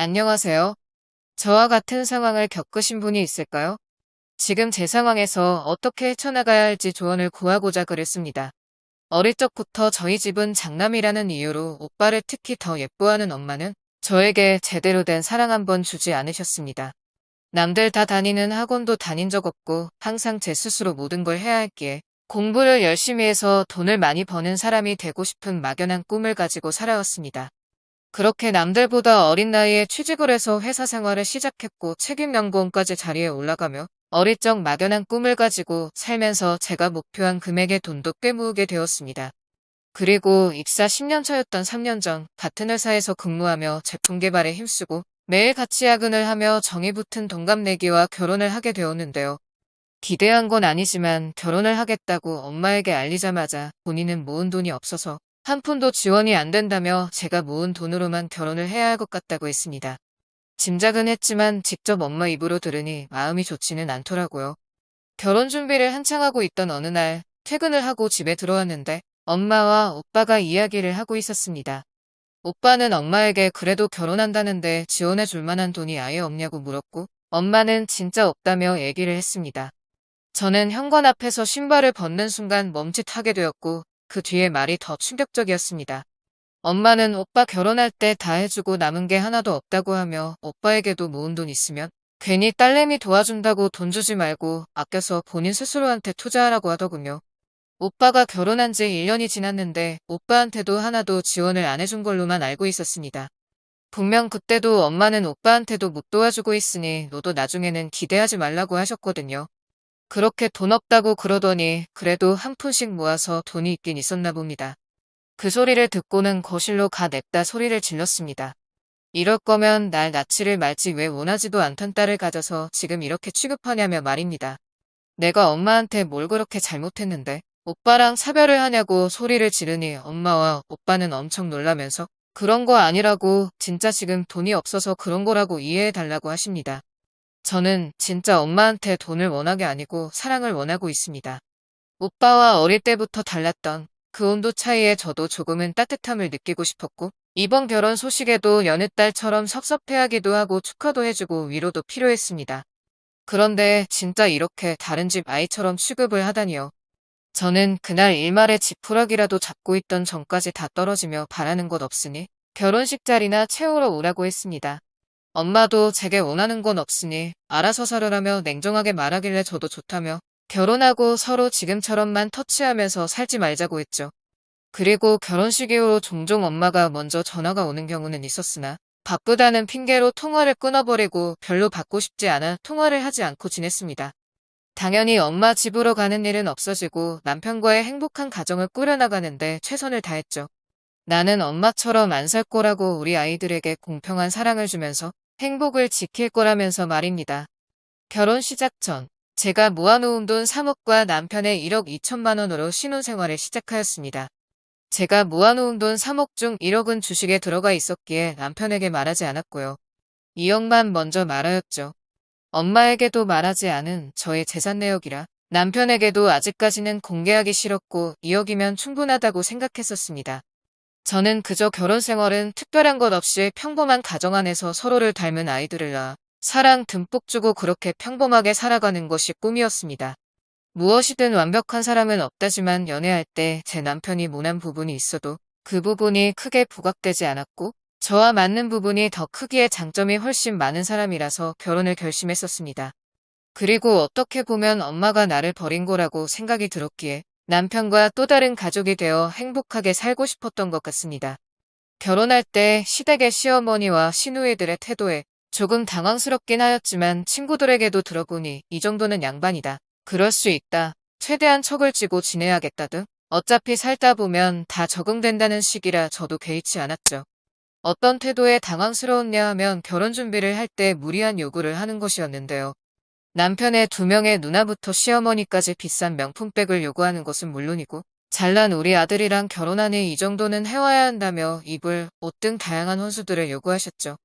안녕하세요. 저와 같은 상황을 겪으신 분이 있을까요? 지금 제 상황에서 어떻게 헤쳐나가야 할지 조언을 구하고자 그랬습니다. 어릴 적부터 저희 집은 장남이라는 이유로 오빠를 특히 더 예뻐하는 엄마는 저에게 제대로 된 사랑 한 번 주지 않으셨습니다. 남들 다 다니는 학원도 다닌 적 없고 항상 제 스스로 모든 걸 해야 했기에 공부를 열심히 해서 돈을 많이 버는 사람이 되고 싶은 막연한 꿈을 가지고 살아왔습니다. 그렇게 남들보다 어린 나이에 취직을 해서 회사 생활을 시작했고 책임 연구원까지 자리에 올라가며 어릴 적 막연한 꿈을 가지고 살면서 제가 목표한 금액의 돈도 꽤 모으게 되었습니다. 그리고 입사 10년 차였던 3년 전 같은 회사에서 근무하며 제품 개발에 힘쓰고 매일 같이 야근을 하며 정이 붙은 동갑내기와 결혼을 하게 되었는데요. 기대한 건 아니지만 결혼을 하겠다고 엄마에게 알리자마자 본인은 모은 돈이 없어서 한 푼도 지원이 안 된다며 제가 모은 돈으로만 결혼을 해야 할 것 같다고 했습니다. 짐작은 했지만 직접 엄마 입으로 들으니 마음이 좋지는 않더라고요. 결혼 준비를 한창 하고 있던 어느 날 퇴근을 하고 집에 들어왔는데 엄마와 오빠가 이야기를 하고 있었습니다. 오빠는 엄마에게 그래도 결혼한다는데 지원해 줄 만한 돈이 아예 없냐고 물었고 엄마는 진짜 없다며 얘기를 했습니다. 저는 현관 앞에서 신발을 벗는 순간 멈칫하게 되었고 그 뒤에 말이 더 충격적이었습니다. 엄마는 오빠 결혼할 때 다 해주고 남은 게 하나도 없다고 하며 오빠에게도 모은 돈 있으면 괜히 딸내미 도와준다고 돈 주지 말고 아껴서 본인 스스로한테 투자하라고 하더군요. 오빠가 결혼한 지 1년이 지났는데 오빠한테도 하나도 지원을 안 해준 걸로만 알고 있었습니다. 분명 그때도 엄마는 오빠한테도 못 도와주고 있으니 너도 나중에는 기대하지 말라고 하셨거든요. 그렇게 돈 없다고 그러더니 그래도 한 푼씩 모아서 돈이 있긴 있었나 봅니다. 그 소리를 듣고는 거실로 가 냅다 소리를 질렀습니다. 이럴 거면 날 낳지를 말지 왜 원하지도 않던 딸을 가져서 지금 이렇게 취급하냐며 말입니다. 내가 엄마한테 뭘 그렇게 잘못했는데 오빠랑 사별을 하냐고 소리를 지르니 엄마와 오빠는 엄청 놀라면서 그런 거 아니라고 진짜 지금 돈이 없어서 그런 거라고 이해해 달라고 하십니다. 저는 진짜 엄마한테 돈을 원하게 아니고 사랑을 원하고 있습니다. 오빠와 어릴 때부터 달랐던 그 온도 차이에 저도 조금은 따뜻함을 느끼고 싶었고 이번 결혼 소식에도 여느 딸처럼 섭섭해하기도 하고 축하도 해주고 위로도 필요했습니다. 그런데 진짜 이렇게 다른 집 아이처럼 취급을 하다니요. 저는 그날 일말의 지푸라기라도 잡고 있던 전까지 다 떨어지며 바라는 것 없으니 결혼식 자리나 채우러 오라고 했습니다. 엄마도 제게 원하는 건 없으니 알아서 살으라며 냉정하게 말하길래 저도 좋다며 결혼하고 서로 지금처럼만 터치하면서 살지 말자고 했죠. 그리고 결혼식 이후로 종종 엄마가 먼저 전화가 오는 경우는 있었으나 바쁘다는 핑계로 통화를 끊어버리고 별로 받고 싶지 않아 통화를 하지 않고 지냈습니다. 당연히 엄마 집으로 가는 일은 없어지고 남편과의 행복한 가정을 꾸려나가는데 최선을 다했죠. 나는 엄마처럼 안 살 거라고 우리 아이들에게 공평한 사랑을 주면서 행복을 지킬 거라면서 말입니다. 결혼 시작 전 제가 모아놓은 돈 3억과 남편의 1억 2천만 원으로 신혼생활을 시작하였습니다. 제가 모아놓은 돈 3억 중 1억은 주식에 들어가 있었기에 남편에게 말하지 않았고요. 2억만 먼저 말하였죠. 엄마에게도 말하지 않은 저의 재산 내역이라 남편에게도 아직까지는 공개하기 싫었고 2억이면 충분하다고 생각했었습니다. 저는 그저 결혼 생활은 특별한 것 없이 평범한 가정 안에서 서로를 닮은 아이들을 낳아 사랑 듬뿍 주고 그렇게 평범하게 살아가는 것이 꿈이었습니다. 무엇이든 완벽한 사람은 없다지만 연애할 때 제 남편이 모난 부분이 있어도 그 부분이 크게 부각되지 않았고 저와 맞는 부분이 더 크기에 장점이 훨씬 많은 사람이라서 결혼을 결심했었습니다. 그리고 어떻게 보면 엄마가 나를 버린 거라고 생각이 들었기에 남편과 또 다른 가족이 되어 행복하게 살고 싶었던 것 같습니다. 결혼할 때 시댁의 시어머니와 시누이들의 태도에 조금 당황스럽긴 하였지만 친구들에게도 들어보니 이 정도는 양반이다. 그럴 수 있다. 최대한 척을 쥐고 지내야겠다 등 어차피 살다 보면 다 적응된다는 시기라 저도 개의치 않았죠. 어떤 태도에 당황스러웠냐 하면 결혼 준비를 할 때 무리한 요구를 하는 것이었는데요. 남편의 두 명의 누나부터 시어머니까지 비싼 명품백을 요구하는 것은 물론이고 잘난 우리 아들이랑 결혼하니 이 정도는 해와야 한다며 이불, 옷 등 다양한 혼수들을 요구하셨죠.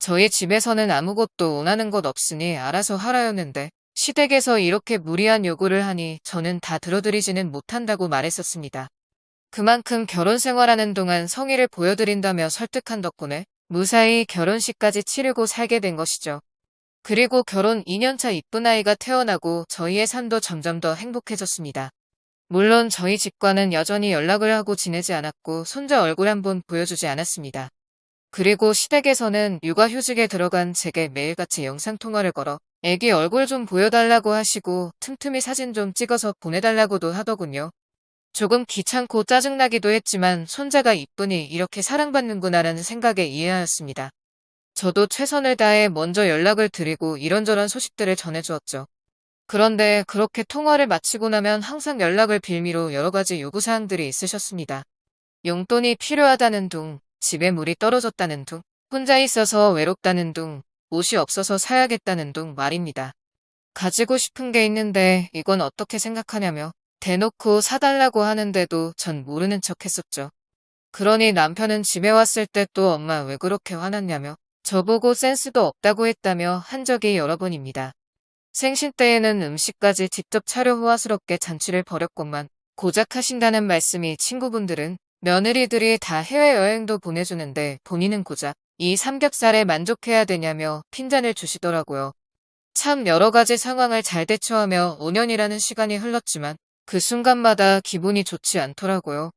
저희 집에서는 아무것도 원하는 것 없으니 알아서 하라였는데 시댁에서 이렇게 무리한 요구를 하니 저는 다 들어드리지는 못한다고 말했었습니다. 그만큼 결혼 생활하는 동안 성의를 보여드린다며 설득한 덕분에 무사히 결혼식까지 치르고 살게 된 것이죠. 그리고 결혼 2년차 이쁜 아이가 태어나고 저희의 삶도 점점 더 행복해졌습니다. 물론 저희 집과는 여전히 연락을 하고 지내지 않았고 손자 얼굴 한 번 보여주지 않았습니다. 그리고 시댁에서는 육아휴직에 들어간 제게 매일같이 영상통화를 걸어 애기 얼굴 좀 보여달라고 하시고 틈틈이 사진 좀 찍어서 보내달라고도 하더군요. 조금 귀찮고 짜증나기도 했지만 손자가 이쁘니 이렇게 사랑받는구나라는 생각에 이해하였습니다. 저도 최선을 다해 먼저 연락을 드리고 이런저런 소식들을 전해주었죠. 그런데 그렇게 통화를 마치고 나면 항상 연락을 빌미로 여러 가지 요구사항들이 있으셨습니다. 용돈이 필요하다는 둥, 집에 물이 떨어졌다는 둥, 혼자 있어서 외롭다는 둥, 옷이 없어서 사야겠다는 둥 말입니다. 가지고 싶은 게 있는데 이건 어떻게 생각하냐며 대놓고 사달라고 하는데도 전 모르는 척 했었죠. 그러니 남편은 집에 왔을 때 또 엄마 왜 그렇게 화났냐며 저보고 센스도 없다고 했다며 한 적이 여러 번입니다. 생신 때에는 음식까지 직접 차려 호화스럽게 잔치를 벌였건만 고작 하신다는 말씀이 친구분들은 며느리들이 다 해외여행도 보내주는데 본인은 고작 이 삼겹살에 만족해야 되냐며 핀잔을 주시더라고요. 참 여러 가지 상황을 잘 대처하며 5년이라는 시간이 흘렀지만 그 순간마다 기분이 좋지 않더라고요.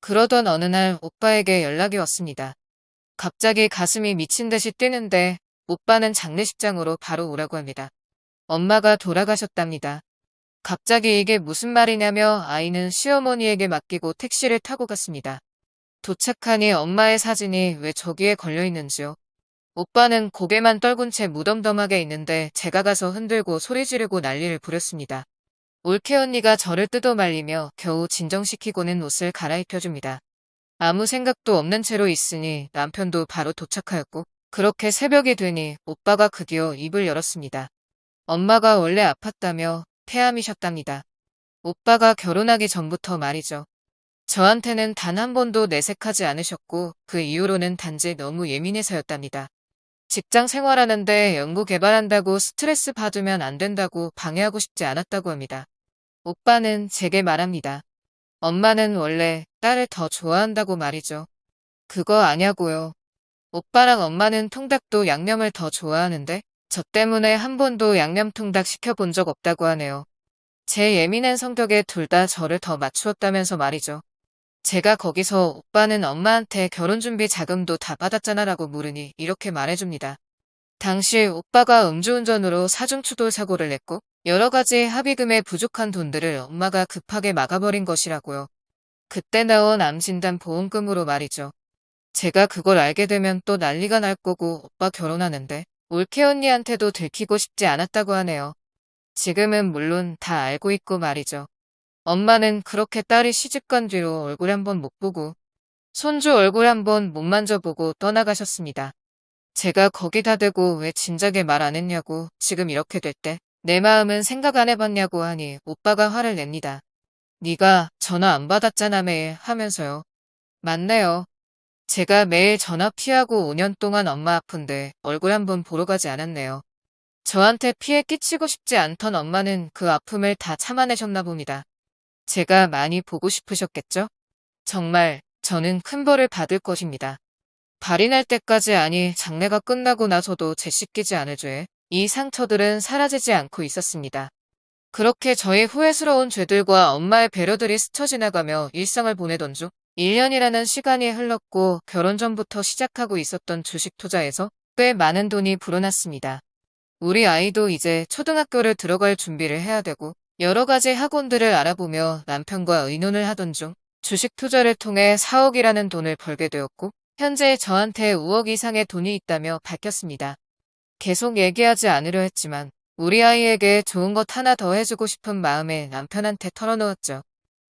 그러던 어느 날 오빠에게 연락이 왔습니다. 갑자기 가슴이 미친 듯이 뛰는데 오빠는 장례식장으로 바로 오라고 합니다. 엄마가 돌아가셨답니다. 갑자기 이게 무슨 말이냐며 아이는 시어머니에게 맡기고 택시를 타고 갔습니다. 도착하니 엄마의 사진이 왜 저기에 걸려 있는지요. 오빠는 고개만 떨군 채 무덤덤하게 있는데 제가 가서 흔들고 소리 지르고 난리를 부렸습니다. 올케 언니가 저를 뜯어 말리며 겨우 진정시키고는 옷을 갈아입혀줍니다. 아무 생각도 없는 채로 있으니 남편도 바로 도착하였고 그렇게 새벽이 되니 오빠가 드디어 입을 열었습니다. 엄마가 원래 아팠다며 폐암이셨답니다. 오빠가 결혼하기 전부터 말이죠. 저한테는 단 한 번도 내색하지 않으셨고 그 이후로는 단지 너무 예민해서였답니다. 직장 생활하는데 연구 개발한다고 스트레스 받으면 안 된다고 방해하고 싶지 않았다고 합니다. 오빠는 제게 말합니다. 엄마는 원래 딸을 더 좋아한다고 말이죠. 그거 아냐고요. 오빠랑 엄마는 통닭도 양념을 더 좋아하는데 저 때문에 한 번도 양념 통닭 시켜본 적 없다고 하네요. 제 예민한 성격에 둘 다 저를 더 맞추었다면서 말이죠. 제가 거기서 오빠는 엄마한테 결혼 준비 자금도 다 받았잖아 라고 물으니 이렇게 말해줍니다. 당시 오빠가 음주운전으로 사중추돌 사고를 냈고 여러 가지 합의금에 부족한 돈들을 엄마가 급하게 막아버린 것이라고요. 그때 나온 암진단 보험금으로 말이죠. 제가 그걸 알게 되면 또 난리가 날 거고 오빠 결혼하는데 올케 언니한테도 들키고 싶지 않았다고 하네요. 지금은 물론 다 알고 있고 말이죠. 엄마는 그렇게 딸이 시집간 뒤로 얼굴 한번 못 보고 손주 얼굴 한번 못 만져보고 떠나가셨습니다. 제가 거기다 대고 왜 진작에 말 안 했냐고 지금 이렇게 될 때 내 마음은 생각 안 해봤냐고 하니 오빠가 화를 냅니다. 네가 전화 안 받았잖아 매일 하면서요. 맞네요. 제가 매일 전화 피하고 5년 동안 엄마 아픈데 얼굴 한번 보러 가지 않았네요. 저한테 피해 끼치고 싶지 않던 엄마는 그 아픔을 다 참아내셨나 봅니다. 제가 많이 보고 싶으셨겠죠? 정말 저는 큰 벌을 받을 것입니다. 발이 날 때까지 아니 장례가 끝나고 나서도 재씻기지 않을 죄, 이 상처들은 사라지지 않고 있었습니다. 그렇게 저의 후회스러운 죄들과 엄마의 배려들이 스쳐 지나가며 일상을 보내던 중 1년이라는 시간이 흘렀고 결혼 전부터 시작하고 있었던 주식 투자에서 꽤 많은 돈이 불어났습니다. 우리 아이도 이제 초등학교를 들어갈 준비를 해야 되고 여러 가지 학원들을 알아보며 남편과 의논을 하던 중 주식 투자를 통해 4억이라는 돈을 벌게 되었고 현재 저한테 5억 이상의 돈이 있다며 밝혔습니다. 계속 얘기하지 않으려 했지만 우리 아이에게 좋은 것 하나 더 해주고 싶은 마음에 남편한테 털어놓았죠.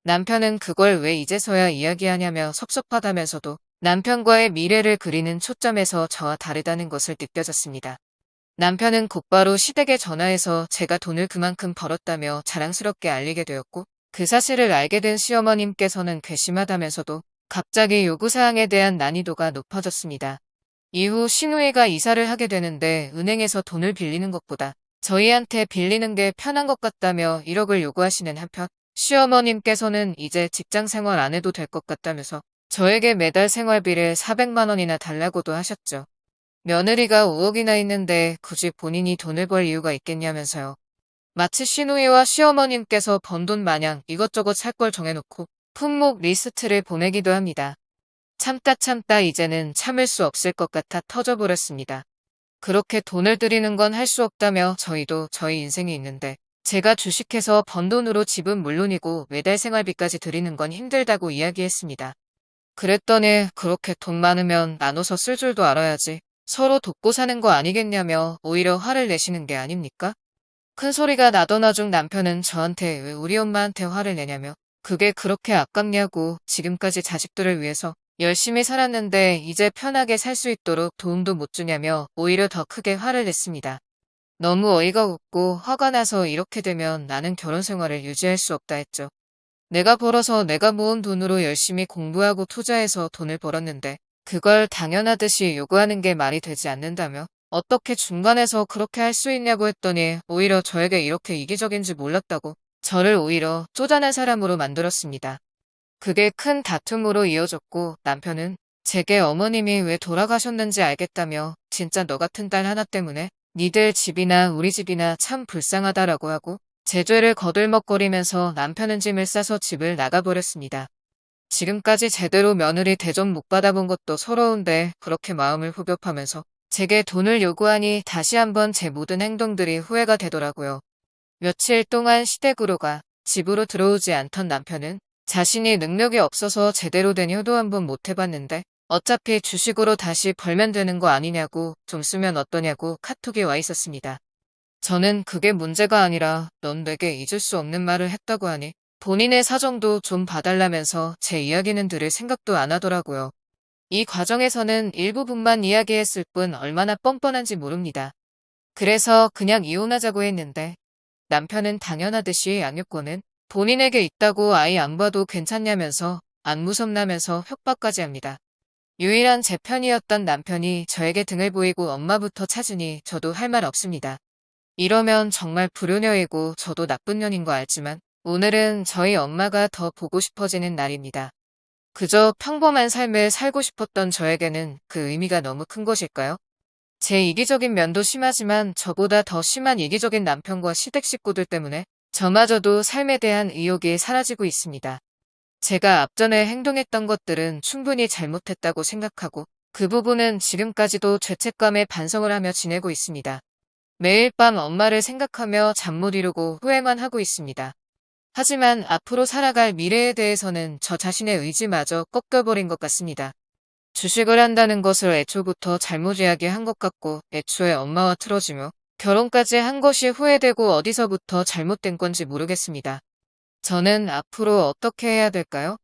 남편은 그걸 왜 이제서야 이야기하냐며 섭섭하다면서도 남편과의 미래를 그리는 초점에서 저와 다르다는 것을 느껴졌습니다. 남편은 곧바로 시댁에 전화해서 제가 돈을 그만큼 벌었다며 자랑스럽게 알리게 되었고 그 사실을 알게 된 시어머님께서는 괘씸하다면서도 갑자기 요구사항에 대한 난이도가 높아졌습니다. 이후 신우이가 이사를 하게 되는데 은행에서 돈을 빌리는 것보다 저희한테 빌리는 게 편한 것 같다며 1억을 요구하시는 한편 시어머님께서는 이제 직장 생활 안 해도 될 것 같다면서 저에게 매달 생활비를 400만 원이나 달라고도 하셨죠. 며느리가 5억이나 있는데 굳이 본인이 돈을 벌 이유가 있겠냐면서요. 마치 시누이와 시어머님께서 번 돈 마냥 이것저것 살 걸 정해놓고 품목 리스트를 보내기도 합니다. 참다 참다 이제는 참을 수 없을 것 같아 터져버렸습니다. 그렇게 돈을 들이는 건 할 수 없다며 저희도 저희 인생이 있는데 제가 주식해서 번 돈으로 집은 물론이고 매달 생활비까지 드리는 건 힘들다고 이야기했습니다. 그랬더니 그렇게 돈 많으면 나눠서 쓸 줄도 알아야지 서로 돕고 사는 거 아니겠냐며 오히려 화를 내시는 게 아닙니까? 큰 소리가 나더나 중 남편은 저한테 왜 우리 엄마한테 화를 내냐며 그게 그렇게 아깝냐고 지금까지 자식들을 위해서 열심히 살았는데 이제 편하게 살 수 있도록 도움도 못 주냐며 오히려 더 크게 화를 냈습니다. 너무 어이가 없고 화가 나서 이렇게 되면 나는 결혼 생활을 유지할 수 없다 했죠. 내가 벌어서 내가 모은 돈으로 열심히 공부하고 투자해서 돈을 벌었는데 그걸 당연하듯이 요구하는 게 말이 되지 않는다며 어떻게 중간에서 그렇게 할 수 있냐고 했더니 오히려 저에게 이렇게 이기적인지 몰랐다고 저를 오히려 쪼잔한 사람으로 만들었습니다. 그게 큰 다툼으로 이어졌고 남편은 제게 어머님이 왜 돌아가셨는지 알겠다며 진짜 너 같은 딸 하나 때문에 니들 집이나 우리 집이나 참 불쌍하다라고 하고 제 죄를 거들먹거리면서 남편은 짐을 싸서 집을 나가버렸습니다. 지금까지 제대로 며느리 대접 못 받아본 것도 서러운데 그렇게 마음을 후벼파면서 제게 돈을 요구하니 다시 한번 제 모든 행동들이 후회가 되더라고요. 며칠 동안 시댁으로가 집으로 들어오지 않던 남편은 자신이 능력이 없어서 제대로 된 효도 한 번 못 해봤는데 어차피 주식으로 다시 벌면 되는 거 아니냐고 좀 쓰면 어떠냐고 카톡이 와 있었습니다. 저는 그게 문제가 아니라 넌 내게 잊을 수 없는 말을 했다고 하니 본인의 사정도 좀 봐달라면서 제 이야기는 들을 생각도 안 하더라고요. 이 과정에서는 일부분만 이야기했을 뿐 얼마나 뻔뻔한지 모릅니다. 그래서 그냥 이혼하자고 했는데 남편은 당연하듯이 양육권은 본인에게 있다고 아이 안 봐도 괜찮냐면서 안 무섭나면서 협박까지 합니다. 유일한 제 편이었던 남편이 저에게 등을 보이고 엄마부터 찾으니 저도 할 말 없습니다. 이러면 정말 불효녀이고 저도 나쁜 년인 거 알지만 오늘은 저희 엄마가 더 보고 싶어지는 날입니다. 그저 평범한 삶을 살고 싶었던 저에게는 그 의미가 너무 큰 것일까요? 제 이기적인 면도 심하지만 저보다 더 심한 이기적인 남편과 시댁 식구들 때문에 저마저도 삶에 대한 의욕이 사라지고 있습니다. 제가 앞전에 행동했던 것들은 충분히 잘못했다고 생각하고 그 부분은 지금까지도 죄책감에 반성을 하며 지내고 있습니다. 매일 밤 엄마를 생각하며 잠 못 이루고 후회만 하고 있습니다. 하지만 앞으로 살아갈 미래에 대해서는 저 자신의 의지마저 꺾여버린 것 같습니다. 주식을 한다는 것을 애초부터 잘못 이야기한 것 같고 애초에 엄마와 틀어지며 결혼까지 한 것이 후회되고 어디서부터 잘못된 건지 모르겠습니다. 저는 앞으로 어떻게 해야 될까요?